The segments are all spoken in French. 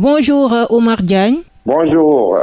Bonjour Omar Diagne. Bonjour.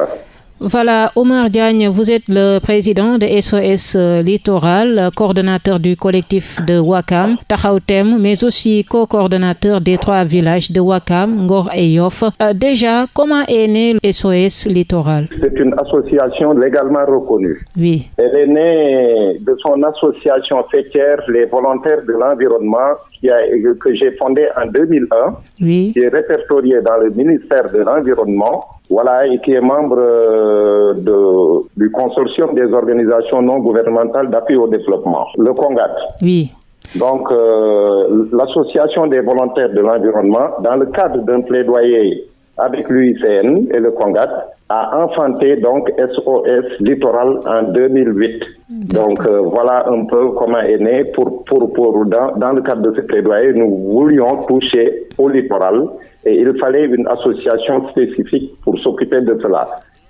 Voilà, Omar Diagne, vous êtes le président de SOS Littoral, coordonnateur du collectif de Wakam, Tahautem, mais aussi co-coordonnateur des trois villages de Wakam, Ngor et Yoff. Euh, déjà, comment est né SOS Littoral? C'est une association légalement reconnue. Oui. Elle est née de son association fêtière, les volontaires de l'environnement, que j'ai fondée en 2001, oui. qui est répertoriée dans le ministère de l'Environnement voilà, et qui est membre euh, de, du consortium des organisations non gouvernementales d'appui au développement, le CONGAT. Oui. Donc, euh, l'association des volontaires de l'environnement, dans le cadre d'un plaidoyer avec l'UICN et le CONGAT, a enfanté donc SOS Littoral en 2008. Donc euh, voilà un peu comment est né. Pour, pour, pour dans, dans, le cadre de ce plaidoyer, nous voulions toucher au littoral et il fallait une association spécifique pour s'occuper de cela.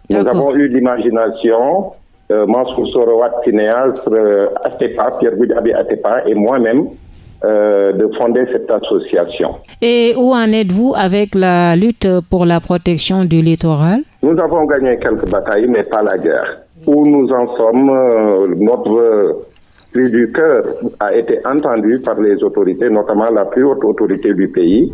Nous avons eu l'imagination, euh, Mansour Sorowat, cinéaste, euh, Atepa, Pierre Goudabi Atepa et moi-même, euh, de fonder cette association. Et où en êtes-vous avec la lutte pour la protection du littoral? Nous avons gagné quelques batailles, mais pas la guerre. Où nous en sommes, euh, notre cri du cœur a été entendu par les autorités, notamment la plus haute autorité du pays.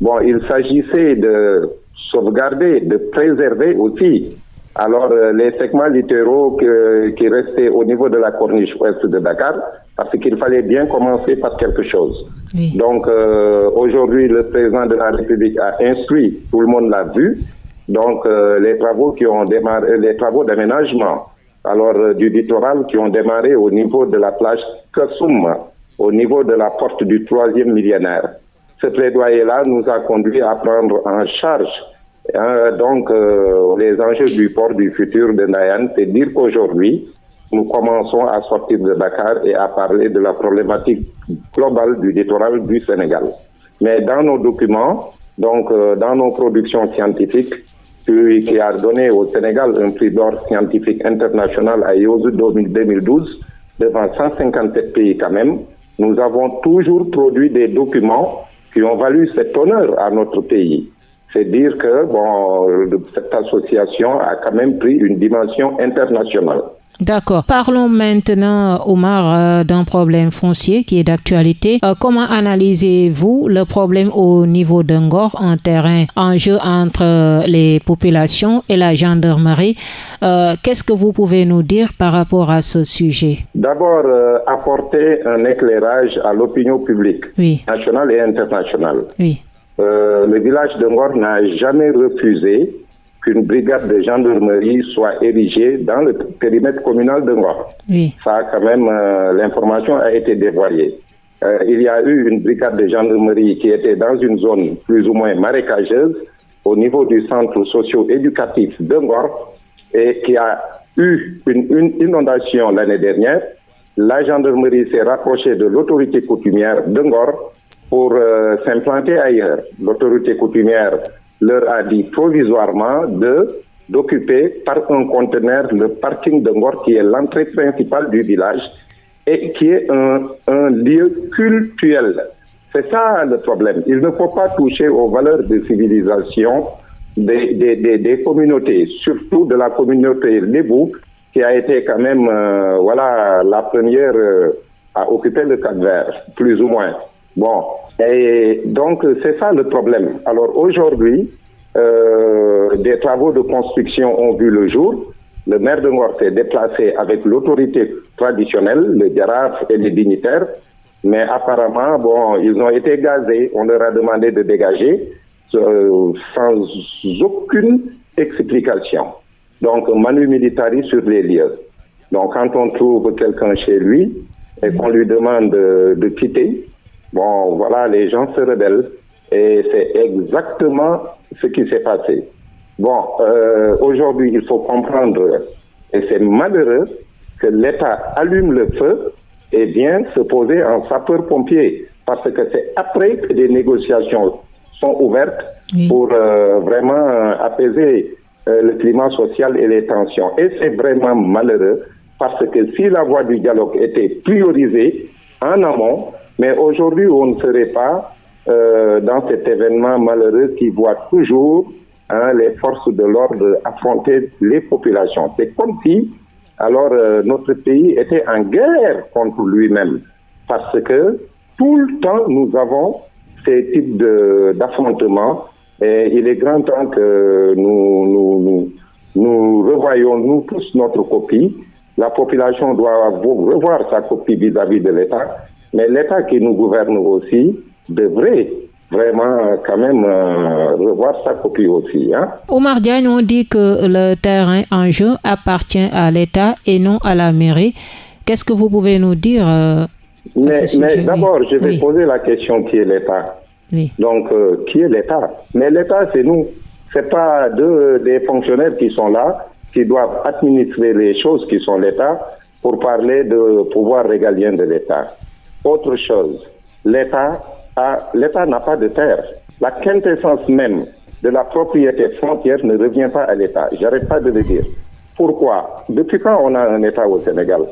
Bon, il s'agissait de sauvegarder, de préserver aussi alors, euh, les segments littéraux que, qui restaient au niveau de la corniche ouest de Dakar, parce qu'il fallait bien commencer par quelque chose. Oui. Donc, euh, aujourd'hui, le président de la République a instruit, tout le monde l'a vu, donc euh, les travaux qui ont démarré, les travaux d'aménagement, alors euh, du littoral qui ont démarré au niveau de la plage Kassoum, au niveau de la porte du troisième millénaire. Ce plaidoyer-là nous a conduit à prendre en charge euh, donc, euh, les enjeux du port du futur de Nayan, c'est dire qu'aujourd'hui, nous commençons à sortir de Dakar et à parler de la problématique globale du littoral du Sénégal. Mais dans nos documents, donc euh, dans nos productions scientifiques, qui a donné au Sénégal un prix d'or scientifique international à IOSU 2012, devant 157 pays quand même, nous avons toujours produit des documents qui ont valu cet honneur à notre pays c'est dire que bon, cette association a quand même pris une dimension internationale. D'accord. Parlons maintenant, Omar, euh, d'un problème foncier qui est d'actualité. Euh, comment analysez-vous le problème au niveau d'Ungor, un terrain en jeu entre les populations et la gendarmerie? Euh, Qu'est-ce que vous pouvez nous dire par rapport à ce sujet? D'abord, apporter un éclairage à l'opinion publique, oui. nationale et internationale. Oui. Euh, le village de Ngor n'a jamais refusé qu'une brigade de gendarmerie soit érigée dans le périmètre communal de Ngor. Oui. Ça, quand même, euh, l'information a été dévoilée. Euh, il y a eu une brigade de gendarmerie qui était dans une zone plus ou moins marécageuse au niveau du centre socio-éducatif de Ngor et qui a eu une, une inondation l'année dernière. La gendarmerie s'est rapprochée de l'autorité coutumière de Ngor pour euh, s'implanter ailleurs. L'autorité coutumière leur a dit provisoirement de d'occuper par un conteneur le parking de Ngor qui est l'entrée principale du village et qui est un, un lieu cultuel. C'est ça le problème. Il ne faut pas toucher aux valeurs de civilisation des, des, des, communautés, surtout de la communauté Lébou, qui a été quand même euh, voilà la première euh, à occuper le cap vert, plus ou moins. Bon, et donc c'est ça le problème. Alors aujourd'hui, euh, des travaux de construction ont vu le jour. Le maire de Ngor s'est déplacé avec l'autorité traditionnelle, le Diaraf et les dignitaires, mais apparemment, bon, ils ont été gazés. On leur a demandé de dégager euh, sans aucune explication. Donc, manu militari sur les lieux. Donc, quand on trouve quelqu'un chez lui et qu'on lui demande de, de quitter, Bon, voilà, les gens se rebellent et c'est exactement ce qui s'est passé. Bon, euh, aujourd'hui, il faut comprendre, et c'est malheureux, que l'État allume le feu et vient se poser en sapeur-pompier, parce que c'est après que des négociations sont ouvertes Oui. pour euh, vraiment euh, apaiser euh, le climat social et les tensions. Et c'est vraiment malheureux, parce que si la voie du dialogue était priorisée en amont, mais aujourd'hui, on ne serait pas euh, dans cet événement malheureux qui voit toujours hein, les forces de l'ordre affrontaient les populations. C'est comme si alors euh, notre pays était en guerre contre lui-même parce que tout le temps nous avons ces types d'affrontements et il est grand temps que nous, nous, nous, nous revoyons nous tous notre copie. La population doit revoir sa copie vis-à-vis de l'État, mais l'État qui nous gouverne aussi devrait vraiment quand même euh, revoir sa copie aussi. Hein. Omar Diagne, on dit que le terrain en jeu appartient à l'État et non à la mairie. Qu'est-ce que vous pouvez nous dire euh, Mais, mais d'abord, je vais poser la question qui est l'État? Donc, euh, qui est l'État? Mais l'État, c'est nous. C'est pas deux des fonctionnaires qui sont là, qui doivent administrer les choses qui sont l'État pour parler de pouvoir régalien de l'État. Autre chose, l'État n'a pas de terre. La quintessence même de la propriété frontière ne revient pas à l'État. J'arrête pas de le dire. Pourquoi? Depuis quand on a un État au Sénégal?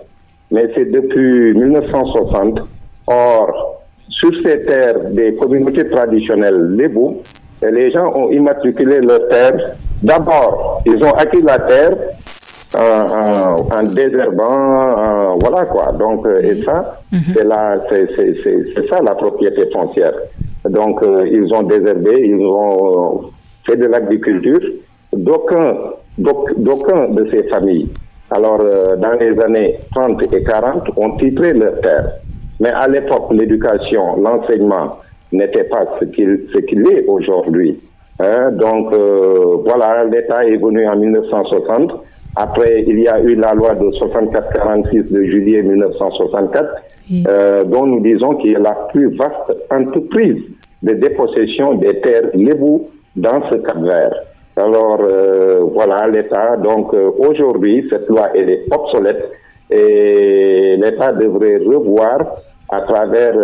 Mais c'est depuis 1960. Or, sur ces terres des communautés traditionnelles, les bouts, les gens ont immatriculé leurs terres. D'abord, ils ont acquis la terre en, désherbant, voilà quoi. Donc, euh, et ça, mhm. c'est la, c'est ça la propriété foncière. Donc, euh, ils ont désherbé, ils ont fait de l'agriculture. D'aucuns, d'aucuns de ces familles, alors euh, dans les années 30 et 40, ont titré leur terre. Mais à l'époque, l'éducation, l'enseignement n'était pas ce qu'il ce qu'il est aujourd'hui. Hein. Donc, voilà, l'État est venu en 1960 après, il y a eu la loi de 64-46 de juillet 1964, euh, dont nous disons qu'il est la plus vaste entreprise de dépossession des terres lébou dans ce cap vert. Alors, euh, voilà, l'État, donc euh, aujourd'hui, cette loi, elle est obsolète et l'État devrait revoir à travers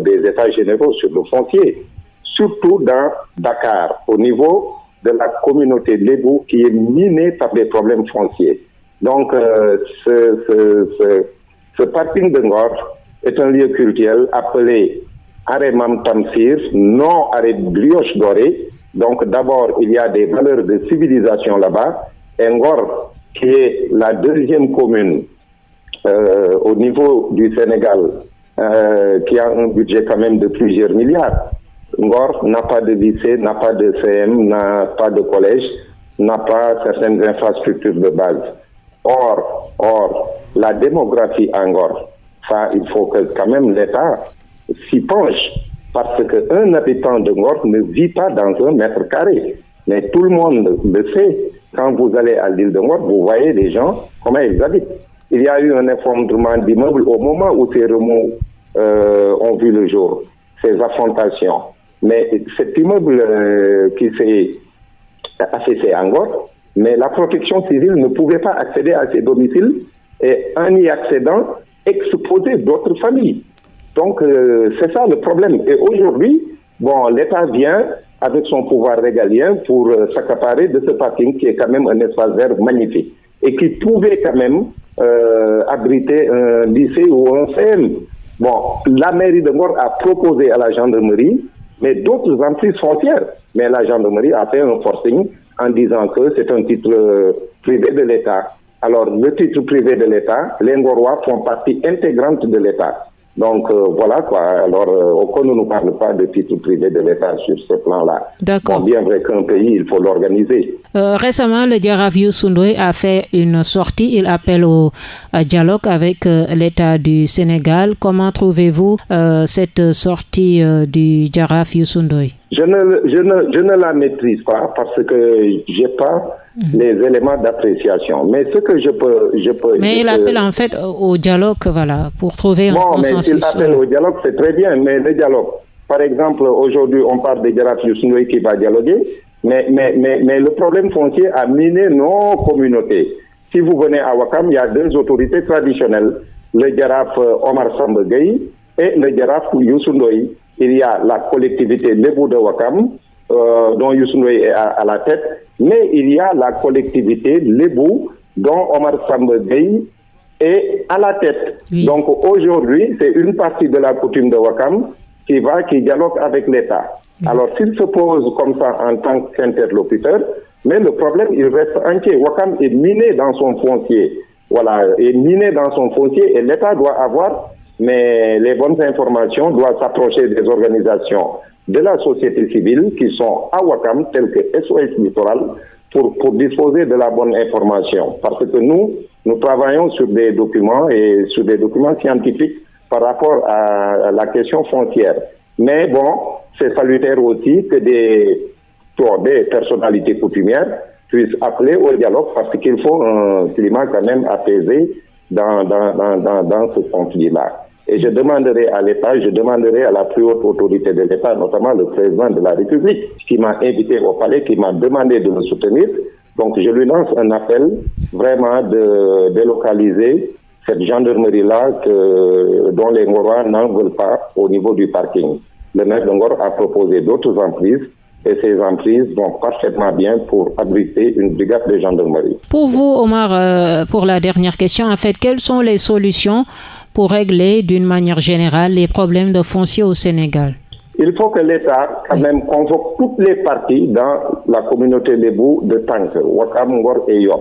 des États généraux sur le foncier, surtout dans Dakar, au niveau de la communauté Lébou qui est minée par des problèmes fonciers. Donc, euh, ce, ce, ce, parking de Ngor est un lieu culturel appelé Aremam Tamsir, non Aré Brioche Dorée. Donc, d'abord, il y a des valeurs de civilisation là-bas. Ngor, qui est la deuxième commune euh, au niveau du Sénégal, euh, qui a un budget quand même de plusieurs milliards. Ngor n'a pas de lycée, n'a pas de CM, n'a pas de collège, n'a pas certaines infrastructures de base. Or, or, la démographie à Ngor, ça, il faut que quand même l'État s'y penche, parce qu'un habitant de Ngor ne vit pas dans un mètre carré. Mais tout le monde le sait. Quand vous allez à l'île de Ngor, vous voyez les gens, comment ils habitent. Il y a eu un effondrement d'immeubles au moment où ces remous euh, ont vu le jour, ces affrontations. Mais cet immeuble euh, qui s'est affaissé encore, mais la protection civile ne pouvait pas accéder à ces domiciles et en y accédant, exposer d'autres familles. Donc euh, c'est ça le problème. Et aujourd'hui, bon, l'État vient avec son pouvoir régalien pour euh, s'accaparer de ce parking qui est quand même un espace vert magnifique et qui pouvait quand même abriter un lycée ou un CM. Bon, la mairie de Mort a proposé à la gendarmerie mais d'autres emprises frontières. Mais la gendarmerie a fait un forcing en disant que c'est un titre euh, privé de l'État. Alors, le titre privé de l'État, les Ngorois font partie intégrante de l'État. Donc euh, voilà quoi. Alors, euh, ne nous parle pas de titre privé de l'État sur ce plan-là. D'accord. bien vrai qu'un pays, il faut l'organiser. Euh, récemment, le Diarra Sundoy a fait une sortie. Il appelle au dialogue avec euh, l'État du Sénégal. Comment trouvez-vous cette sortie du Diarra Sundoy je ne, je, ne, je ne la maîtrise pas parce que j'ai pas mhm. les éléments d'appréciation. Mais ce que je peux, je peux. Mais il appelle en fait au dialogue, voilà, pour trouver un consensus. Mais il appelle au dialogue, c'est très bien. Mais le dialogue, par exemple, aujourd'hui, on parle de Jaraf Yousnoui qui va dialoguer, mais, mais, mais, mais le problème foncier a miné nos communautés. Si vous venez à Wakam, il y a deux autorités traditionnelles, le Jaraf euh, Omar Sambegay et le Jaraf Yousnoui il y a la collectivité Lebou de Wakam, euh, dont Youssou est à, la tête, mais il y a la collectivité Lebou, dont Omar Sambegay est à la tête. Donc aujourd'hui, c'est une partie de la coutume de Wakam qui va, qui dialogue avec l'État. Alors, s'il se pose comme ça en tant qu'interlocuteur, mais le problème, il reste entier. Wakam est miné dans son foncier. Voilà, est miné dans son foncier et l'État doit avoir mais les bonnes informations doivent s'approcher des organisations de la société civile qui sont à Wakam, telles que SOS Littoral, pour, disposer de la bonne information. Parce que nous, nous travaillons sur des documents et sur des documents scientifiques par rapport à, la question foncière. Mais bon, c'est salutaire aussi que des, personnalités coutumières puissent appeler au dialogue parce qu'il faut un climat quand même apaisé dans, dans ce conflit-là. Et je demanderai à l'État, je demanderai à la plus haute autorité de l'État, notamment le président de la République, qui m'a invité au palais, qui m'a demandé de me soutenir. Donc je lui lance un appel vraiment de délocaliser cette gendarmerie-là dont les Ngorois n'en veulent pas au niveau du parking. Le maire de Ngor a proposé d'autres emprises et ces emprises vont parfaitement bien pour abriter une brigade de gendarmerie. Pour vous, Omar, euh, pour la dernière question, en fait, quelles sont les solutions pour régler d'une manière générale les problèmes de foncier au Sénégal? Il faut que l'État, quand même, convoque toutes les parties dans la communauté des bouts de Tank, Wakam, Ngor et Yoff.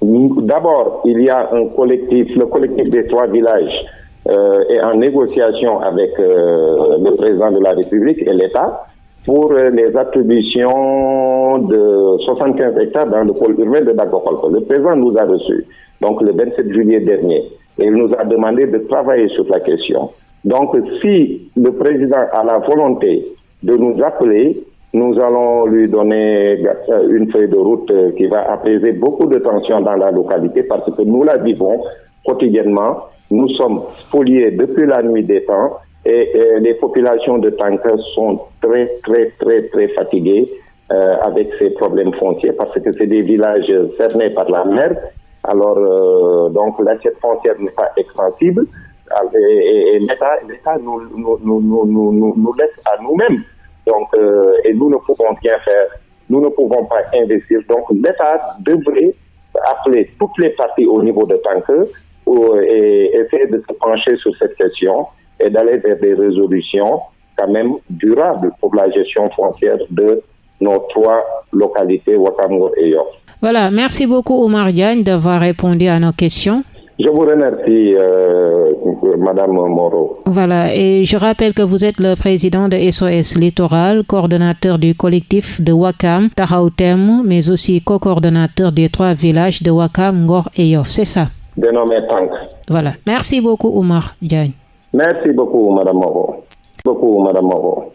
D'abord, il y a un collectif, le collectif des trois villages euh, est en négociation avec euh, le président de la République et l'État pour euh, les attributions de 75 hectares dans le pôle urbain de Dagokolko. Le président nous a reçus, donc le 27 juillet dernier, et il nous a demandé de travailler sur la question. Donc, si le président a la volonté de nous appeler, nous allons lui donner euh, une feuille de route euh, qui va apaiser beaucoup de tensions dans la localité parce que nous la vivons quotidiennement. Nous sommes spoliés depuis la nuit des temps et, les populations de Tanka sont très, très, très, très fatiguées euh, avec ces problèmes fonciers parce que c'est des villages cernés par la mer. Alors, euh, donc, l'assiette foncière n'est pas extensible et, l'État nous, nous, nous, nous, laisse à nous-mêmes. Donc, euh, et nous ne pouvons rien faire. Nous ne pouvons pas investir. Donc, l'État devrait appeler toutes les parties au niveau de Tanker et essayer de se pencher sur cette question et d'aller vers des résolutions quand même durables pour la gestion foncière de nos trois localités, Wakamgo et York. Voilà, merci beaucoup Omar Diagne d'avoir répondu à nos questions. Je vous remercie, euh, Madame Moreau. Voilà, et je rappelle que vous êtes le président de SOS Littoral, coordonnateur du collectif de Wakam, Tahautem, mais aussi co-coordonnateur des trois villages de Wakam, Ngor et Yoff. C'est ça? Dénommé Tank. Voilà. Merci beaucoup, Omar Diagne. Merci beaucoup, Madame Moreau. Beaucoup, Madame Moreau.